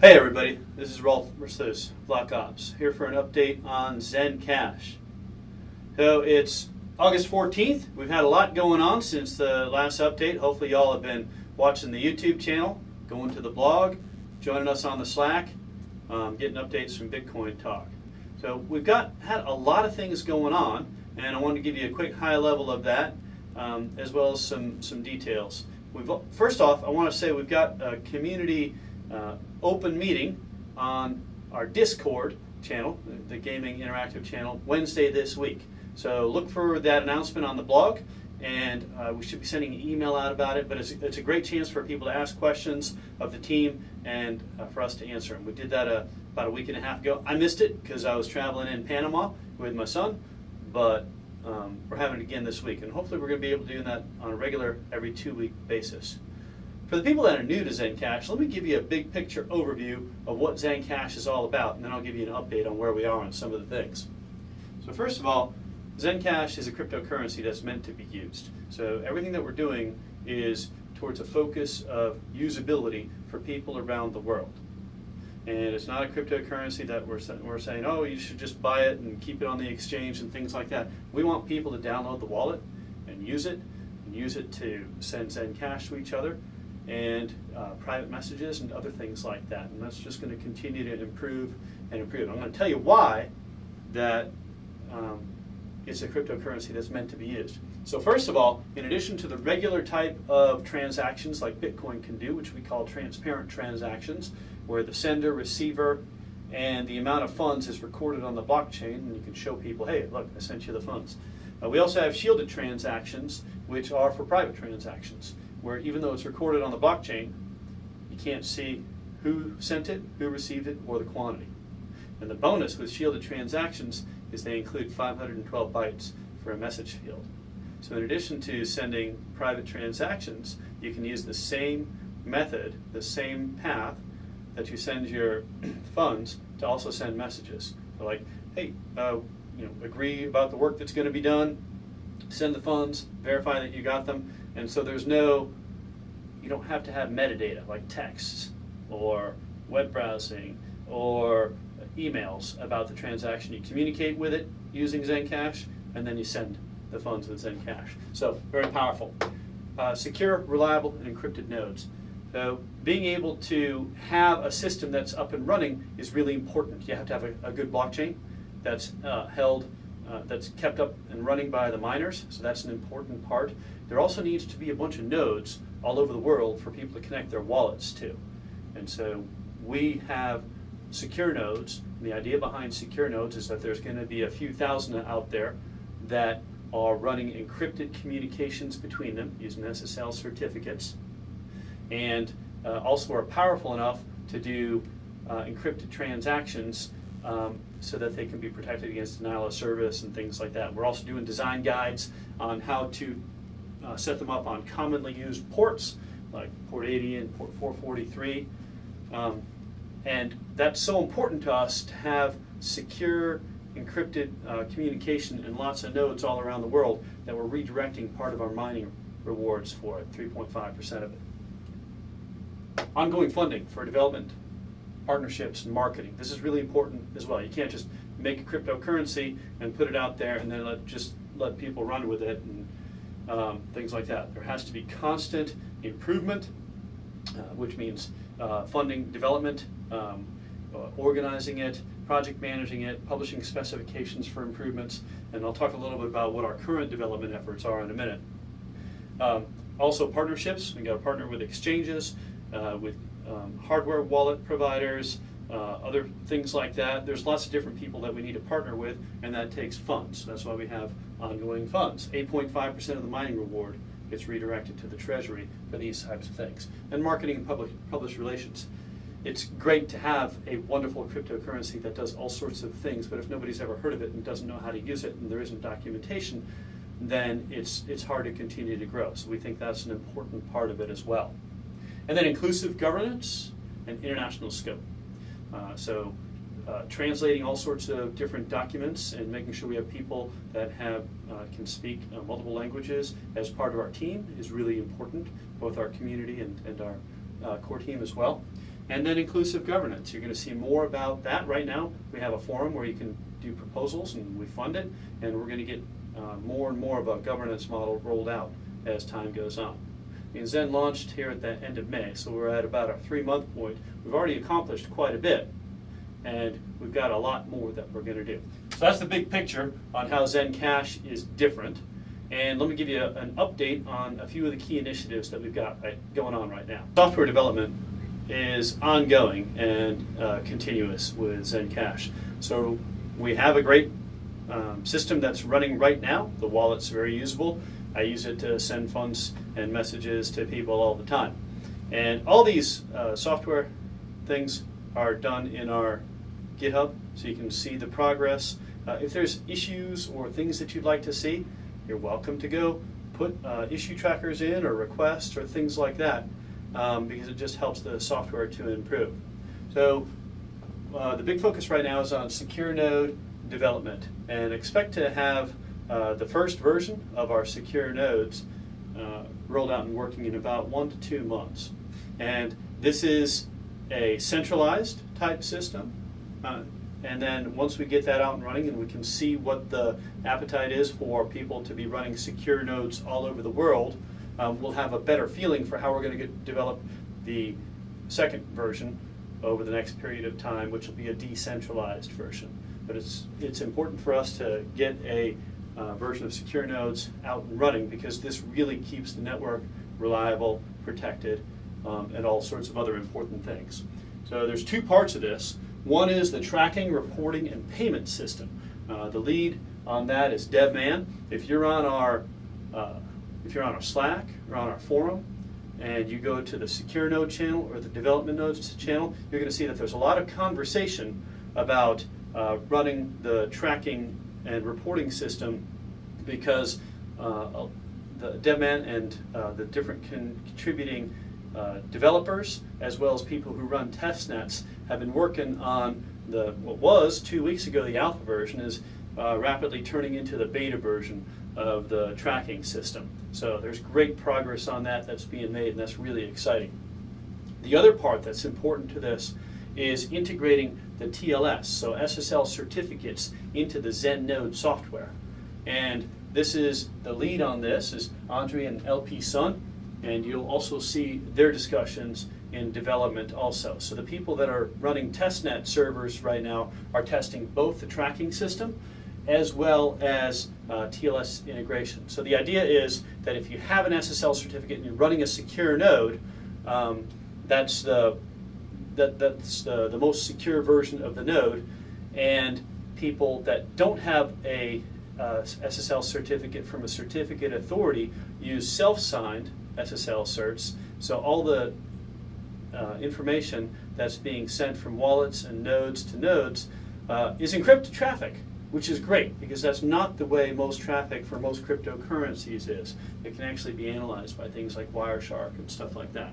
Hey everybody, this is Rolf Versluis, Black Ops, here for an update on Zen Cash. So it's August 14th. We've had a lot going on since the last update. Hopefully y'all have been watching the YouTube channel, going to the blog, joining us on the Slack, um, getting updates from Bitcoin Talk. So we've got had a lot of things going on, and I want to give you a quick high level of that, um, as well as some some details. We've, first off, I want to say we've got a community uh, open meeting on our Discord channel, the Gaming Interactive channel, Wednesday this week. So look for that announcement on the blog, and uh, we should be sending an email out about it. But it's, it's, a great chance for people to ask questions of the team and uh, for us to answer them. We did that uh, about a week and a half ago. I missed it because I was traveling in Panama with my son, but um, we're having it again this week, and hopefully we're going to be able to do that on a regular, every two-week basis. For the people that are new to Zencash, let me give you a big picture overview of what Zencash is all about, and then I'll give you an update on where we are on some of the things. So first of all, Zencash is a cryptocurrency that's meant to be used. So everything that we're doing is towards a focus of usability for people around the world. And it's not a cryptocurrency that we're, we're saying, oh, you should just buy it and keep it on the exchange and things like that. We want people to download the wallet and use it, and use it to send Zencash to each other, and uh, private messages and other things like that. And that's just going to continue to improve and improve. I'm going to tell you why that um, it's a cryptocurrency that's meant to be used. So first of all, in addition to the regular type of transactions like Bitcoin can do, which we call transparent transactions, where the sender, receiver, and the amount of funds is recorded on the blockchain, and you can show people, hey, look, I sent you the funds. Uh, we also have shielded transactions, which are for private transactions where even though it's recorded on the blockchain, you can't see who sent it, who received it, or the quantity. And the bonus with shielded transactions is they include 512 bytes for a message field. So in addition to sending private transactions, you can use the same method, the same path that you send your funds to also send messages. So like, hey, uh, you know, agree about the work that's going to be done, send the funds, verify that you got them, and so there's no, you don't have to have metadata like texts or web browsing or emails about the transaction. You communicate with it using Zencash, and then you send the funds with Zencash. So very powerful. Uh, secure, reliable, and encrypted nodes. So being able to have a system that's up and running is really important. You have to have a, a good blockchain that's uh, held uh, that's kept up and running by the miners, so that's an important part. There also needs to be a bunch of nodes all over the world for people to connect their wallets to. And so we have secure nodes. And the idea behind secure nodes is that there's going to be a few thousand out there that are running encrypted communications between them using SSL certificates and uh, also are powerful enough to do uh, encrypted transactions um, so that they can be protected against denial of service and things like that. We're also doing design guides on how to uh, set them up on commonly used ports like port 80 and port 443. Um, and that's so important to us to have secure encrypted uh, communication and lots of nodes all around the world that we're redirecting part of our mining rewards for it, 3.5% of it. Ongoing funding for development partnerships and marketing. This is really important as well. You can't just make a cryptocurrency and put it out there and then let, just let people run with it and um, things like that. There has to be constant improvement, uh, which means uh, funding development, um, uh, organizing it, project managing it, publishing specifications for improvements, and I'll talk a little bit about what our current development efforts are in a minute. Um, also partnerships, we got to partner with exchanges, uh, with um, hardware wallet providers, uh, other things like that. There's lots of different people that we need to partner with, and that takes funds. That's why we have ongoing funds. 8.5% of the mining reward gets redirected to the Treasury for these types of things. And marketing and public, public relations. It's great to have a wonderful cryptocurrency that does all sorts of things, but if nobody's ever heard of it and doesn't know how to use it and there isn't documentation, then it's, it's hard to continue to grow. So we think that's an important part of it as well. And then inclusive governance and international scope. Uh, so uh, translating all sorts of different documents and making sure we have people that have uh, can speak uh, multiple languages as part of our team is really important, both our community and, and our uh, core team as well. And then inclusive governance. You're going to see more about that right now. We have a forum where you can do proposals and we fund it, and we're going to get more and more of a governance model rolled out as time goes on. And Zen launched here at the end of May, so we're at about a three month point. We've already accomplished quite a bit, and we've got a lot more that we're going to do. So that's the big picture on how Zen Cash is different. And let me give you an update on a few of the key initiatives that we've got right, going on right now. Software development is ongoing and uh, continuous with Zen Cash. So we have a great um, system that's running right now. The wallet's very usable. I use it to send funds and messages to people all the time. And all these uh, software things are done in our GitHub, so you can see the progress. Uh, if there's issues or things that you'd like to see, you're welcome to go put uh, issue trackers in or requests or things like that, um, because it just helps the software to improve. So uh, the big focus right now is on secure node development, and expect to have uh, the first version of our secure nodes uh, rolled out and working in about one to two months. And this is a centralized type system. Uh, and then once we get that out and running and we can see what the appetite is for people to be running secure nodes all over the world, um, we'll have a better feeling for how we're going to get, develop the second version over the next period of time, which will be a decentralized version. But it's, it's important for us to get a uh, version of secure nodes out and running because this really keeps the network reliable, protected, um, and all sorts of other important things. So there's two parts of this. One is the tracking, reporting, and payment system. Uh, the lead on that is DevMan. If you're on our uh, if you're on our Slack or on our forum, and you go to the secure node channel or the development nodes channel, you're going to see that there's a lot of conversation about uh, running the tracking and reporting system because uh, the DevMan and uh, the different con contributing uh, developers as well as people who run test nets have been working on the what was two weeks ago the alpha version is uh, rapidly turning into the beta version of the tracking system. So there's great progress on that that's being made and that's really exciting. The other part that's important to this is integrating the TLS, so SSL certificates, into the Zen Node software. And this is the lead on this is Andre and LP Sun, and you'll also see their discussions in development also. So the people that are running testnet servers right now are testing both the tracking system as well as uh, TLS integration. So the idea is that if you have an SSL certificate and you're running a secure node, um, that's the that, that's the, the most secure version of the node, and people that don't have a uh, SSL certificate from a certificate authority use self-signed SSL certs. So all the uh, information that's being sent from wallets and nodes to nodes uh, is encrypted traffic, which is great because that's not the way most traffic for most cryptocurrencies is. It can actually be analyzed by things like Wireshark and stuff like that.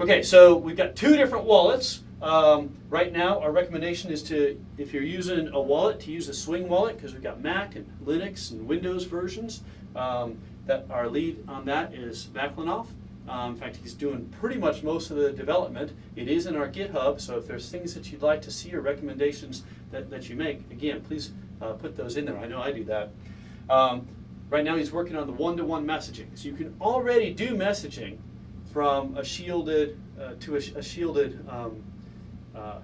Okay, so we've got two different wallets. Um, right now, our recommendation is to, if you're using a wallet, to use a Swing wallet because we've got Mac and Linux and Windows versions. Um, that our lead on that is Vaklinov. Um, in fact, he's doing pretty much most of the development. It is in our GitHub, so if there's things that you'd like to see or recommendations that, that you make, again, please uh, put those in there. I know I do that. Um, right now, he's working on the one-to-one -one messaging. So you can already do messaging from a shielded uh, to a, a shielded um, uh,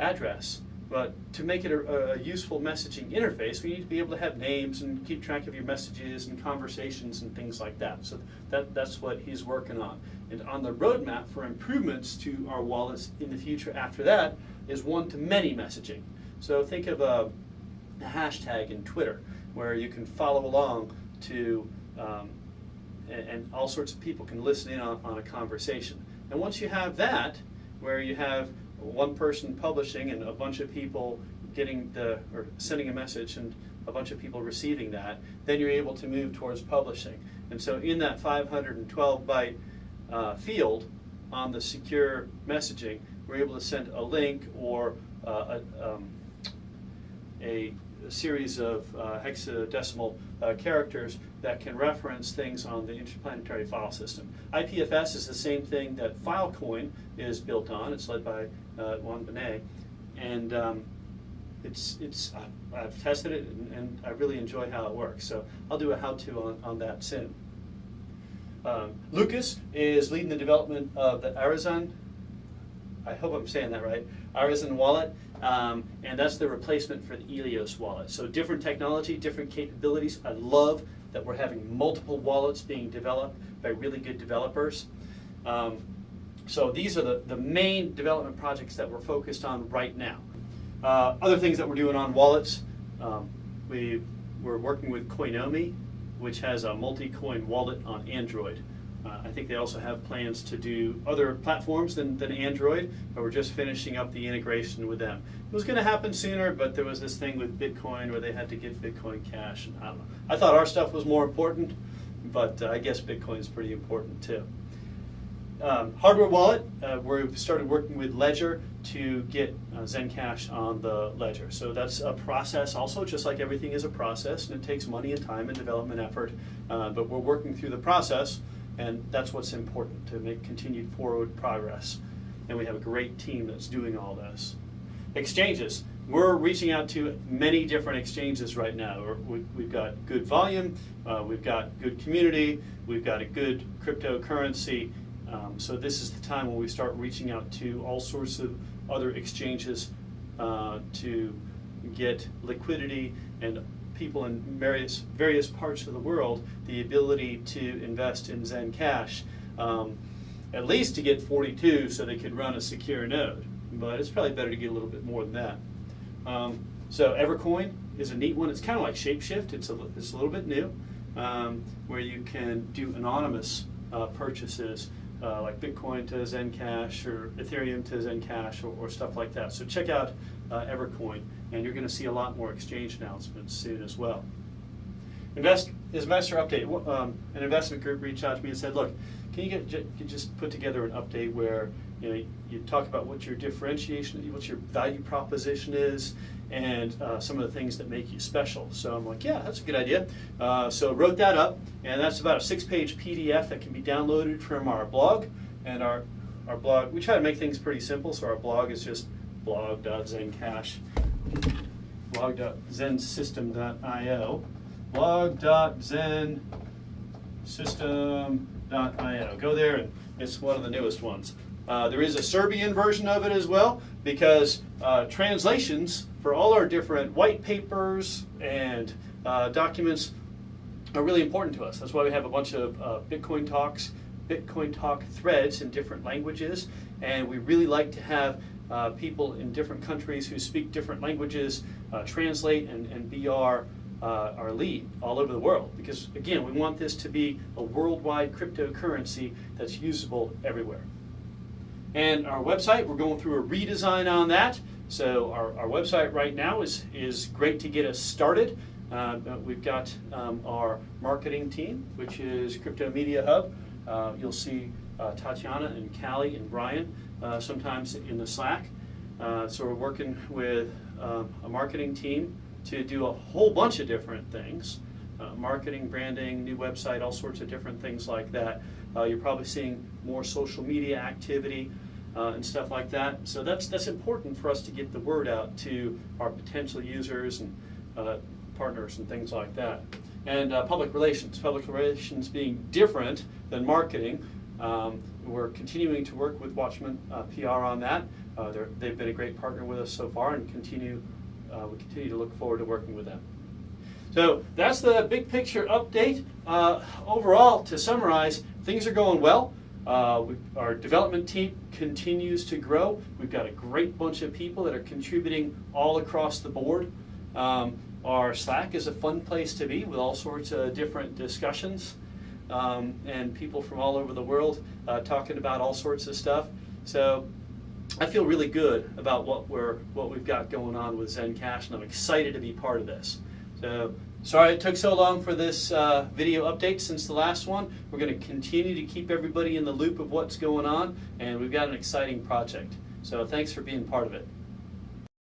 address. But to make it a, a, useful messaging interface, we need to be able to have names and keep track of your messages and conversations and things like that. So that, that's what he's working on. And on the roadmap for improvements to our wallets in the future after that is one-to-many messaging. So think of a, a, hashtag in Twitter where you can follow along to um, and, and all sorts of people can listen in on, on a conversation. And once you have that, where you have one person publishing and a bunch of people getting the or sending a message and a bunch of people receiving that, then you're able to move towards publishing. And so in that 512 byte uh, field on the secure messaging, we're able to send a link or uh, a, um, a a series of uh, hexadecimal uh, characters that can reference things on the interplanetary file system. IPFS is the same thing that Filecoin is built on. It's led by uh, Juan Benet, and um, it's it's I've tested it and, and, I really enjoy how it works. So I'll do a how-to on, on that soon. Um, Lucas is leading the development of the Arizon. I hope I'm saying that right. Arizen wallet, um, and that's the replacement for the Eleos wallet. So different technology, different capabilities. I love that we're having multiple wallets being developed by really good developers. Um, so these are the, the main development projects that we're focused on right now. Uh, other things that we're doing on wallets, um, we, we're working with Coinomi, which has a multi-coin wallet on Android. Uh, I think they also have plans to do other platforms than, than Android, but we're just finishing up the integration with them. It was going to happen sooner, but there was this thing with Bitcoin where they had to get Bitcoin Cash, and I don't know. I thought our stuff was more important, but uh, I guess Bitcoin is pretty important too. Um, hardware wallet, uh, we've started working with Ledger to get uh, Zencash on the Ledger. So that's a process also, just like everything is a process, and it takes money and time and development effort, uh, but we're working through the process and that's what's important to make continued forward progress. And we have a great team that's doing all this. Exchanges. We're reaching out to many different exchanges right now. we have got good volume, uh, we've got good community, we've got a good cryptocurrency. Um, so this is the time when we start reaching out to all sorts of other exchanges uh, to get liquidity and people in various, various parts of the world the ability to invest in Zen Cash, um, at least to get 42 so they could run a secure node. But it's probably better to get a little bit more than that. Um, so Evercoin is a neat one. It's kind of like Shapeshift. It's a, it's a little bit new, um, where you can do anonymous uh, purchases uh, like Bitcoin to Zencash or Ethereum to Zencash or, or stuff like that. So check out uh, Evercoin, and you're going to see a lot more exchange announcements soon as well. Invest, investor update. Um, an investment group reached out to me and said, "Look, can you get just put together an update where you know you talk about what your differentiation, what your value proposition is, and uh, some of the things that make you special?" So I'm like, "Yeah, that's a good idea." Uh, so wrote that up, and that's about a six-page PDF that can be downloaded from our blog and our our blog. We try to make things pretty simple, so our blog is just blog.zencash, blog.zensystem.io, blog.zensystem.io. Go there, and it's one of the newest ones. Uh, there is a Serbian version of it as well because uh, translations for all our different white papers and uh, documents are really important to us. That's why we have a bunch of uh, Bitcoin talks, Bitcoin talk threads in different languages, and we really like to have uh, people in different countries who speak different languages uh, translate and, and be our, uh, our lead all over the world. Because again, we want this to be a worldwide cryptocurrency that's usable everywhere. And our website, we're going through a redesign on that. So our, our website right now is, is great to get us started. Uh, we've got um, our marketing team, which is Crypto Media Hub. Uh, you'll see uh, Tatiana and Callie and Brian uh, sometimes in the Slack. Uh, so we're working with um, a marketing team to do a whole bunch of different things. Uh, marketing, branding, new website, all sorts of different things like that. Uh, you're probably seeing more social media activity uh, and stuff like that. So that's that's important for us to get the word out to our potential users and uh, partners and things like that. And public relations, public relations being different than marketing. Um, we're continuing to work with Wachsman uh, PR on that. Uh, they've been a great partner with us so far and continue, uh, we continue to look forward to working with them. So that's the big picture update. Uh, overall, to summarize, things are going well. Uh, we, our development team continues to grow. We've got a great bunch of people that are contributing all across the board. Um, our Slack is a fun place to be with all sorts of different discussions um, and people from all over the world uh, talking about all sorts of stuff. So I feel really good about what we're what we've got going on with Zencash, and I'm excited to be part of this. So sorry it took so long for this uh, video update since the last one. We're going to continue to keep everybody in the loop of what's going on, and we've got an exciting project. So thanks for being part of it.